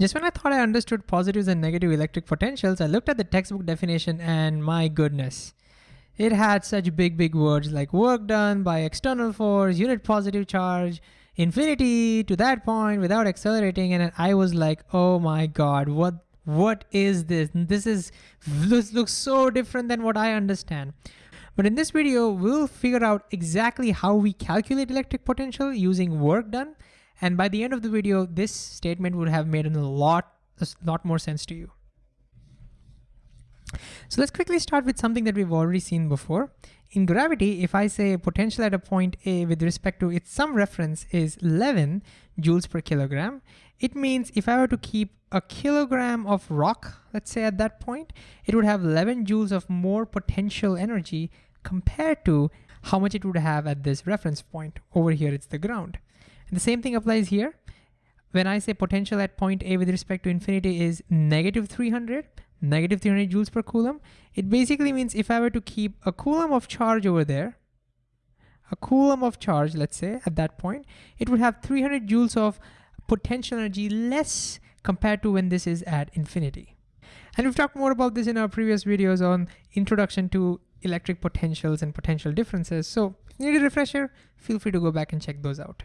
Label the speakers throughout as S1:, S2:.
S1: Just when I thought I understood positives and negative electric potentials, I looked at the textbook definition and my goodness, it had such big, big words like work done by external force, unit positive charge, infinity to that point without accelerating. And I was like, oh my God, what what is this? This is this looks so different than what I understand. But in this video, we'll figure out exactly how we calculate electric potential using work done and by the end of the video, this statement would have made a lot, a lot more sense to you. So let's quickly start with something that we've already seen before. In gravity, if I say potential at a point A with respect to its some reference is 11 joules per kilogram, it means if I were to keep a kilogram of rock, let's say at that point, it would have 11 joules of more potential energy compared to how much it would have at this reference point. Over here, it's the ground. And the same thing applies here. When I say potential at point A with respect to infinity is negative 300, negative 300 joules per coulomb, it basically means if I were to keep a coulomb of charge over there, a coulomb of charge, let's say, at that point, it would have 300 joules of potential energy less compared to when this is at infinity. And we've talked more about this in our previous videos on introduction to electric potentials and potential differences. So if you need a refresher, feel free to go back and check those out.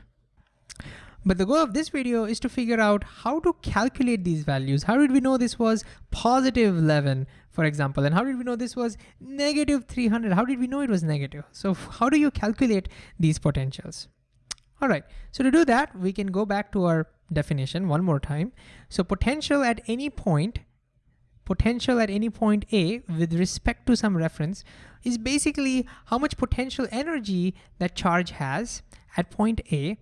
S1: But the goal of this video is to figure out how to calculate these values. How did we know this was positive 11, for example, and how did we know this was negative 300? How did we know it was negative? So how do you calculate these potentials? All right, so to do that, we can go back to our definition one more time. So potential at any point, potential at any point A with respect to some reference is basically how much potential energy that charge has at point A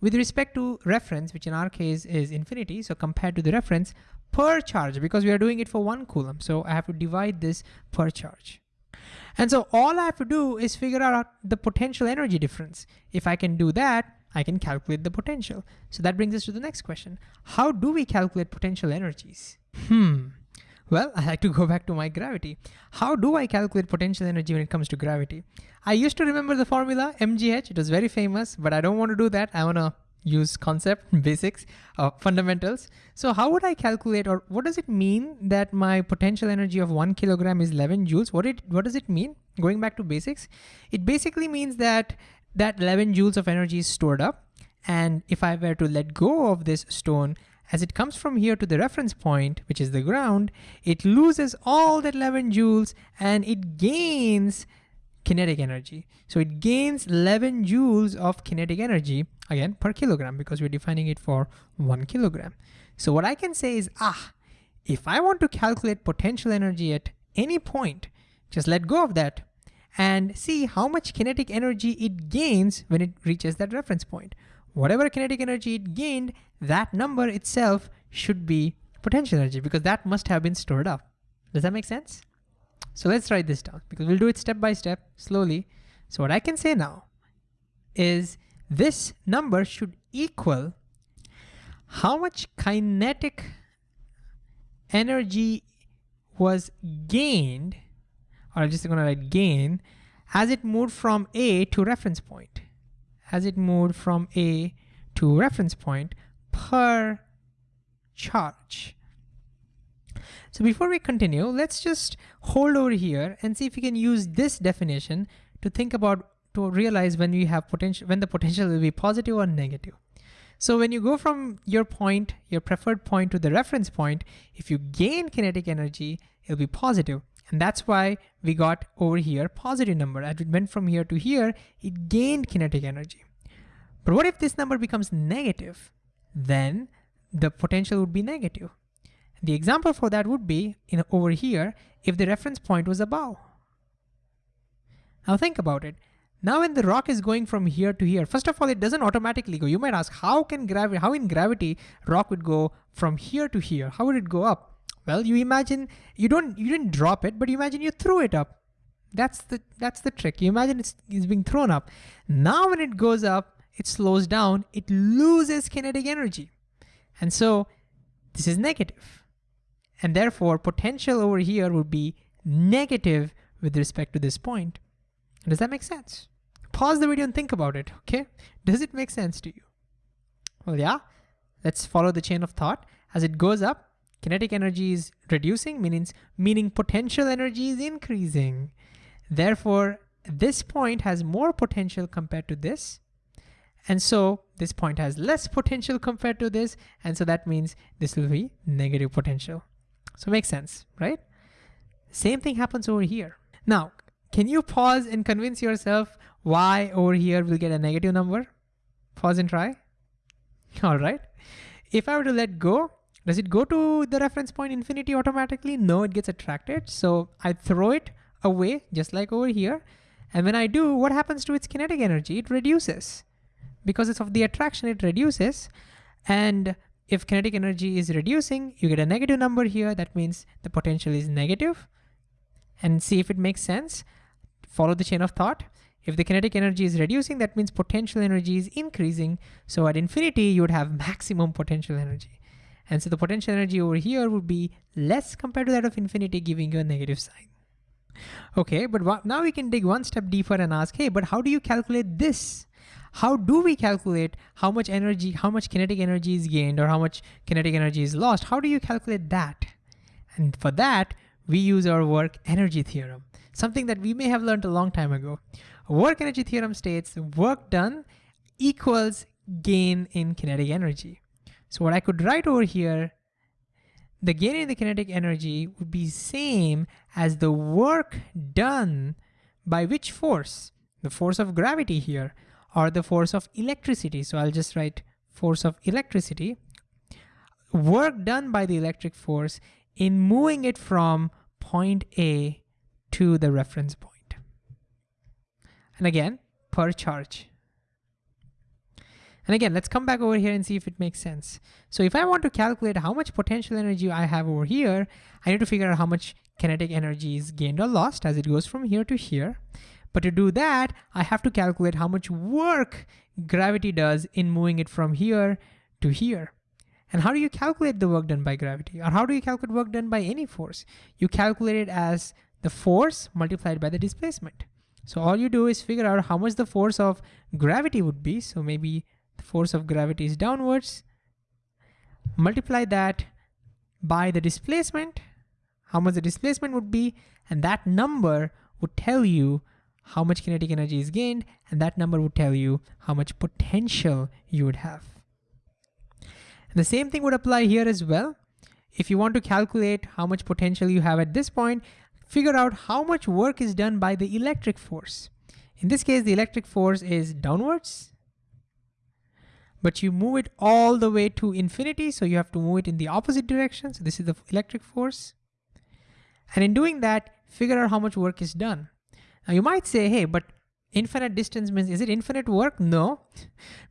S1: with respect to reference, which in our case is infinity, so compared to the reference per charge, because we are doing it for one coulomb. So I have to divide this per charge. And so all I have to do is figure out the potential energy difference. If I can do that, I can calculate the potential. So that brings us to the next question. How do we calculate potential energies? Hmm. Well, I like to go back to my gravity. How do I calculate potential energy when it comes to gravity? I used to remember the formula MGH, it was very famous, but I don't want to do that. I want to use concept, basics, uh, fundamentals. So how would I calculate or what does it mean that my potential energy of one kilogram is 11 joules? What, it, what does it mean? Going back to basics, it basically means that that 11 joules of energy is stored up. And if I were to let go of this stone, as it comes from here to the reference point, which is the ground, it loses all that 11 joules and it gains kinetic energy. So it gains 11 joules of kinetic energy, again, per kilogram, because we're defining it for one kilogram. So what I can say is, ah, if I want to calculate potential energy at any point, just let go of that and see how much kinetic energy it gains when it reaches that reference point whatever kinetic energy it gained, that number itself should be potential energy because that must have been stored up. Does that make sense? So let's write this down because we'll do it step by step, slowly. So what I can say now is this number should equal how much kinetic energy was gained, or I'm just gonna write gain, as it moved from A to reference point as it moved from A to reference point per charge. So before we continue, let's just hold over here and see if we can use this definition to think about, to realize when we have potential, when the potential will be positive or negative. So when you go from your point, your preferred point to the reference point, if you gain kinetic energy, it'll be positive. And that's why we got over here positive number. As it went from here to here, it gained kinetic energy. But what if this number becomes negative? Then the potential would be negative. The example for that would be in over here if the reference point was above. Now think about it. Now when the rock is going from here to here, first of all, it doesn't automatically go. You might ask, how can gravity, how in gravity rock would go from here to here? How would it go up? Well, you imagine you don't you didn't drop it, but you imagine you threw it up. That's the that's the trick. You imagine it's, it's being thrown up. Now when it goes up, it slows down, it loses kinetic energy. And so this is negative. And therefore potential over here would be negative with respect to this point. Does that make sense? Pause the video and think about it, okay? Does it make sense to you? Well, yeah, let's follow the chain of thought. as it goes up, kinetic energy is reducing, meaning, meaning potential energy is increasing. Therefore, this point has more potential compared to this. And so this point has less potential compared to this. And so that means this will be negative potential. So makes sense, right? Same thing happens over here. Now, can you pause and convince yourself why over here we'll get a negative number? Pause and try. All right. If I were to let go, does it go to the reference point infinity automatically? No, it gets attracted. So I throw it away just like over here. And when I do, what happens to its kinetic energy? It reduces. Because it's of the attraction, it reduces. And if kinetic energy is reducing, you get a negative number here. That means the potential is negative. And see if it makes sense. Follow the chain of thought. If the kinetic energy is reducing, that means potential energy is increasing. So at infinity, you would have maximum potential energy. And so the potential energy over here would be less compared to that of infinity, giving you a negative sign. Okay, but now we can dig one step deeper and ask, hey, but how do you calculate this? How do we calculate how much energy, how much kinetic energy is gained or how much kinetic energy is lost? How do you calculate that? And for that, we use our work energy theorem, something that we may have learned a long time ago. Work energy theorem states work done equals gain in kinetic energy. So what I could write over here the gain in the kinetic energy would be same as the work done by which force? The force of gravity here or the force of electricity. So I'll just write force of electricity. Work done by the electric force in moving it from point A to the reference point. And again, per charge. And again, let's come back over here and see if it makes sense. So if I want to calculate how much potential energy I have over here, I need to figure out how much kinetic energy is gained or lost as it goes from here to here. But to do that, I have to calculate how much work gravity does in moving it from here to here. And how do you calculate the work done by gravity? Or how do you calculate work done by any force? You calculate it as the force multiplied by the displacement. So all you do is figure out how much the force of gravity would be. So maybe the force of gravity is downwards. Multiply that by the displacement, how much the displacement would be, and that number would tell you how much kinetic energy is gained, and that number would tell you how much potential you would have. And the same thing would apply here as well. If you want to calculate how much potential you have at this point, figure out how much work is done by the electric force. In this case, the electric force is downwards, but you move it all the way to infinity. So you have to move it in the opposite direction. So this is the electric force. And in doing that, figure out how much work is done. Now you might say, hey, but infinite distance means, is it infinite work? No,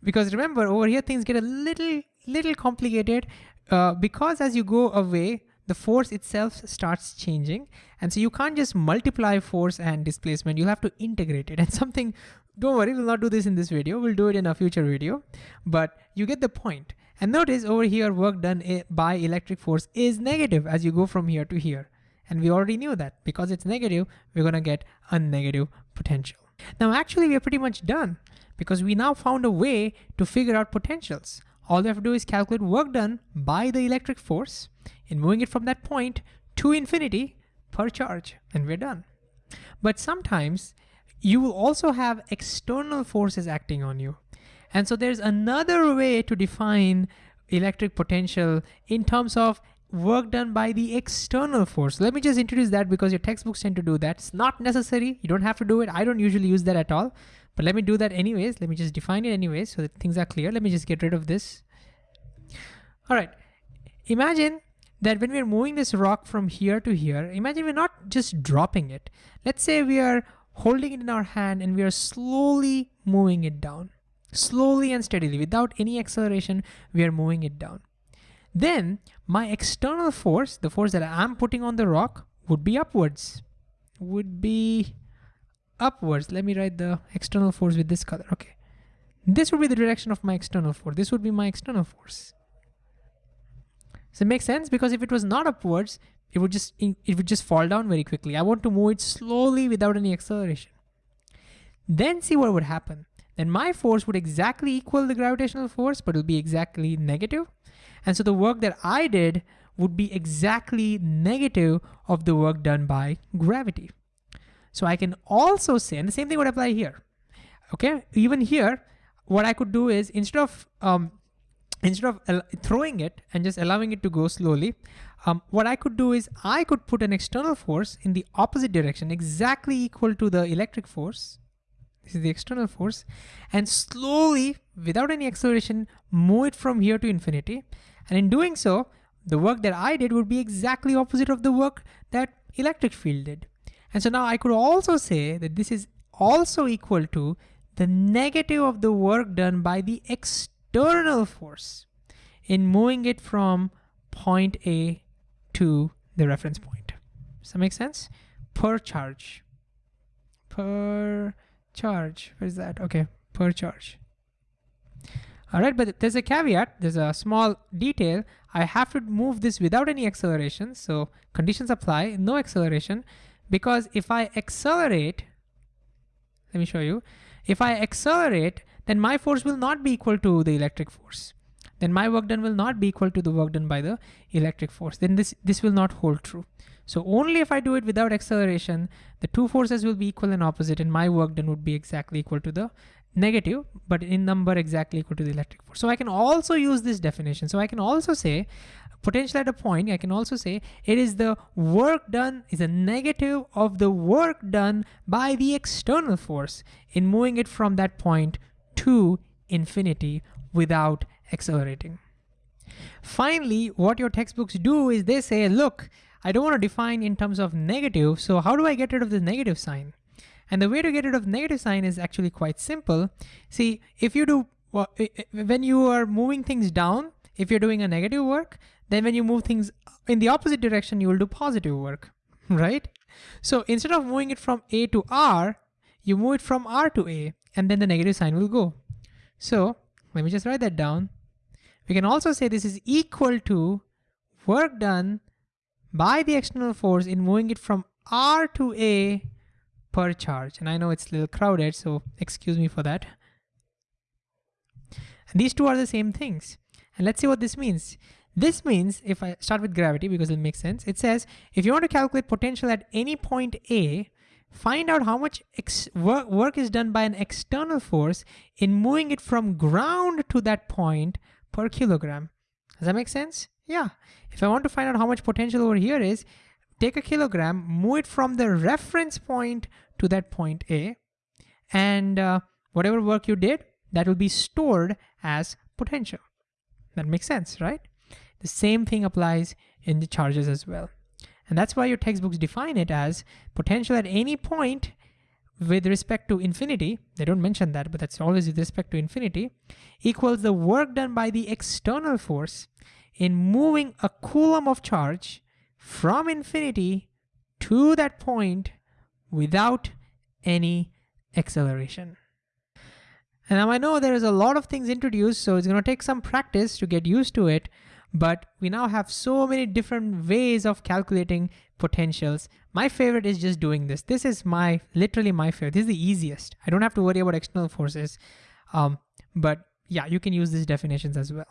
S1: because remember over here, things get a little, little complicated uh, because as you go away, the force itself starts changing. And so you can't just multiply force and displacement, you have to integrate it. And something don't worry, we'll not do this in this video. We'll do it in a future video, but you get the point. And notice over here, work done by electric force is negative as you go from here to here. And we already knew that because it's negative, we're gonna get a negative potential. Now, actually, we are pretty much done because we now found a way to figure out potentials. All we have to do is calculate work done by the electric force in moving it from that point to infinity per charge, and we're done. But sometimes you will also have external forces acting on you. And so there's another way to define electric potential in terms of work done by the external force. Let me just introduce that because your textbooks tend to do that. It's not necessary. You don't have to do it. I don't usually use that at all, but let me do that anyways. Let me just define it anyways so that things are clear. Let me just get rid of this. All right. Imagine that when we're moving this rock from here to here, imagine we're not just dropping it. Let's say we are holding it in our hand and we are slowly moving it down. Slowly and steadily, without any acceleration, we are moving it down. Then my external force, the force that I'm putting on the rock, would be upwards. Would be upwards. Let me write the external force with this color. Okay. This would be the direction of my external force. This would be my external force. Does it make sense? Because if it was not upwards, it would just it would just fall down very quickly. I want to move it slowly without any acceleration. Then see what would happen. Then my force would exactly equal the gravitational force, but it'll be exactly negative. And so the work that I did would be exactly negative of the work done by gravity. So I can also say, and the same thing would apply here. Okay, even here, what I could do is instead of um, instead of throwing it and just allowing it to go slowly, um, what I could do is I could put an external force in the opposite direction, exactly equal to the electric force. This is the external force and slowly, without any acceleration, move it from here to infinity. And in doing so, the work that I did would be exactly opposite of the work that electric field did. And so now I could also say that this is also equal to the negative of the work done by the external force in moving it from point A to the reference point. Does that make sense? Per charge. Per charge. Where's that? Okay, per charge. All right, but there's a caveat. There's a small detail. I have to move this without any acceleration. So conditions apply, no acceleration. Because if I accelerate, let me show you. If I accelerate, then my force will not be equal to the electric force then my work done will not be equal to the work done by the electric force. Then this, this will not hold true. So only if I do it without acceleration, the two forces will be equal and opposite and my work done would be exactly equal to the negative, but in number exactly equal to the electric force. So I can also use this definition. So I can also say potential at a point, I can also say it is the work done is a negative of the work done by the external force in moving it from that point to infinity without accelerating. Finally, what your textbooks do is they say, look, I don't want to define in terms of negative, so how do I get rid of the negative sign? And the way to get rid of negative sign is actually quite simple. See, if you do, when you are moving things down, if you're doing a negative work, then when you move things in the opposite direction, you will do positive work, right? So instead of moving it from A to R, you move it from R to A, and then the negative sign will go. So let me just write that down. We can also say this is equal to work done by the external force in moving it from R to A per charge. And I know it's a little crowded, so excuse me for that. And these two are the same things. And let's see what this means. This means, if I start with gravity because it makes sense, it says, if you want to calculate potential at any point A, find out how much work, work is done by an external force in moving it from ground to that point per kilogram. Does that make sense? Yeah. If I want to find out how much potential over here is, take a kilogram, move it from the reference point to that point A, and uh, whatever work you did, that will be stored as potential. That makes sense, right? The same thing applies in the charges as well. And that's why your textbooks define it as potential at any point with respect to infinity, they don't mention that, but that's always with respect to infinity, equals the work done by the external force in moving a coulomb of charge from infinity to that point without any acceleration. And now I know there is a lot of things introduced, so it's gonna take some practice to get used to it, but we now have so many different ways of calculating potentials. My favorite is just doing this. This is my, literally my favorite. This is the easiest. I don't have to worry about external forces. Um, but yeah, you can use these definitions as well.